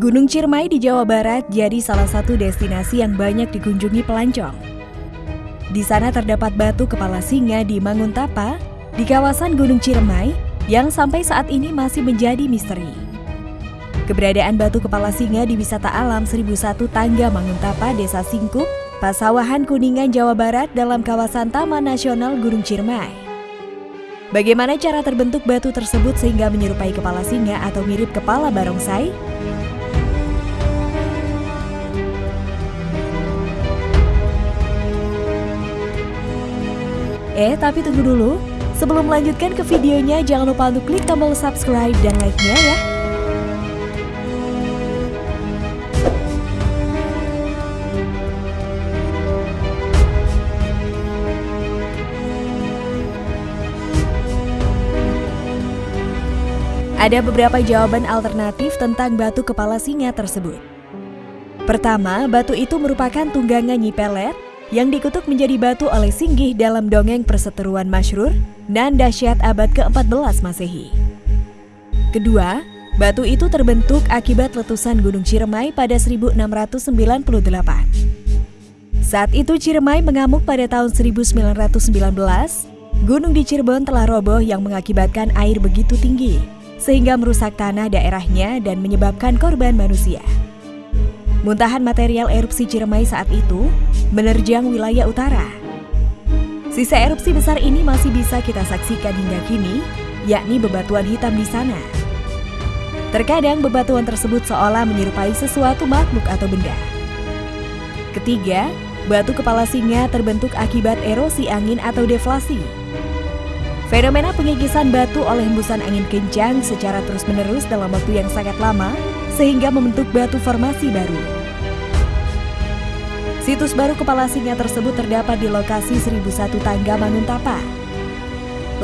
Gunung Ciremai di Jawa Barat jadi salah satu destinasi yang banyak dikunjungi pelancong. Di sana terdapat batu kepala singa di Manguntapa, di kawasan Gunung Ciremai, yang sampai saat ini masih menjadi misteri. Keberadaan batu kepala singa di wisata alam 1001 Tangga Manguntapa, Desa Singkup, Pasawahan Kuningan, Jawa Barat dalam kawasan Taman Nasional Gunung Ciremai. Bagaimana cara terbentuk batu tersebut sehingga menyerupai kepala singa atau mirip kepala barongsai? Eh, tapi tunggu dulu. Sebelum melanjutkan ke videonya, jangan lupa untuk klik tombol subscribe dan like-nya ya. Ada beberapa jawaban alternatif tentang batu kepala singa tersebut. Pertama, batu itu merupakan tunggangan Nyi Pelet yang dikutuk menjadi batu oleh Singgih dalam dongeng perseteruan masyhur dan dahsyat abad ke-14 Masehi. Kedua, batu itu terbentuk akibat letusan Gunung Ciremai pada 1698. Saat itu Ciremai mengamuk pada tahun 1919, gunung di Cirebon telah roboh yang mengakibatkan air begitu tinggi, sehingga merusak tanah daerahnya dan menyebabkan korban manusia. Muntahan material erupsi Ciremai saat itu menerjang wilayah utara. Sisa erupsi besar ini masih bisa kita saksikan hingga kini, yakni bebatuan hitam di sana. Terkadang bebatuan tersebut seolah menyerupai sesuatu makhluk atau benda. Ketiga, batu kepala singa terbentuk akibat erosi angin atau deflasi. Fenomena pengikisan batu oleh hembusan angin kencang secara terus-menerus dalam waktu yang sangat lama sehingga membentuk batu formasi baru. Situs baru kepala singa tersebut terdapat di lokasi 1001 Tangga Manguntapa.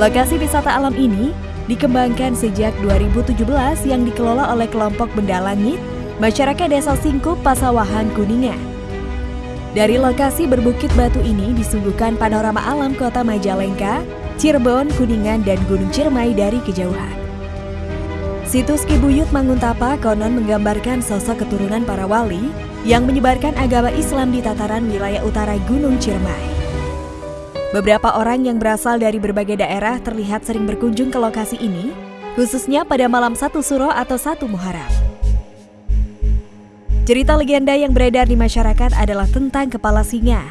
Lokasi wisata alam ini dikembangkan sejak 2017 yang dikelola oleh kelompok Benda Langit, masyarakat Desa Singkup, Pasawahan, Kuningan. Dari lokasi berbukit batu ini disuguhkan panorama alam kota Majalengka, Cirebon, Kuningan, dan Gunung Ciremai dari kejauhan. Situs Kibuyut Manguntapa konon menggambarkan sosok keturunan para wali yang menyebarkan agama Islam di tataran wilayah utara Gunung Ciremai. Beberapa orang yang berasal dari berbagai daerah terlihat sering berkunjung ke lokasi ini, khususnya pada malam satu suro atau satu muharam. Cerita legenda yang beredar di masyarakat adalah tentang kepala singa.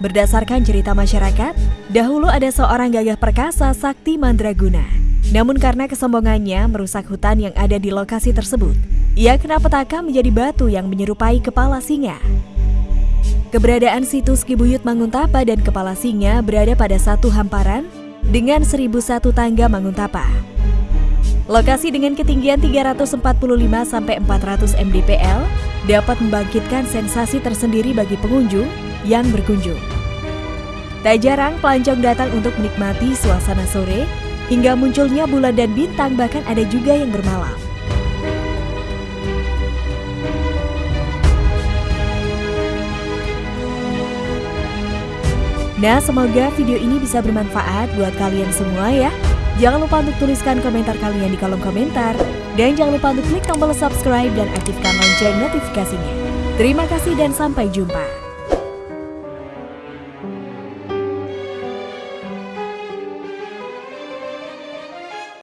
Berdasarkan cerita masyarakat, dahulu ada seorang gagah perkasa sakti mandraguna namun karena kesombongannya merusak hutan yang ada di lokasi tersebut, ia kena petaka menjadi batu yang menyerupai kepala singa. Keberadaan situs Kibuyut Manguntapa dan Kepala Singa berada pada satu hamparan dengan 1001 tangga Manguntapa. Lokasi dengan ketinggian 345 sampai 400 mdpl dapat membangkitkan sensasi tersendiri bagi pengunjung yang berkunjung. Tak jarang pelancong datang untuk menikmati suasana sore hingga munculnya bulan dan bintang bahkan ada juga yang bermalam. Nah, semoga video ini bisa bermanfaat buat kalian semua ya. Jangan lupa untuk tuliskan komentar kalian di kolom komentar. Dan jangan lupa untuk klik tombol subscribe dan aktifkan lonceng notifikasinya. Terima kasih dan sampai jumpa.